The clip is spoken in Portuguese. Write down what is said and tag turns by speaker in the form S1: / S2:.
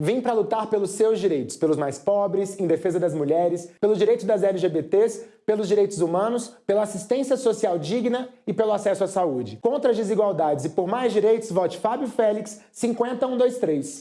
S1: Vim para lutar pelos seus direitos, pelos mais pobres, em defesa das mulheres, pelos direitos das LGBTs, pelos direitos humanos, pela assistência social digna e pelo acesso à saúde. Contra as desigualdades e por mais direitos, vote Fábio Félix 50123.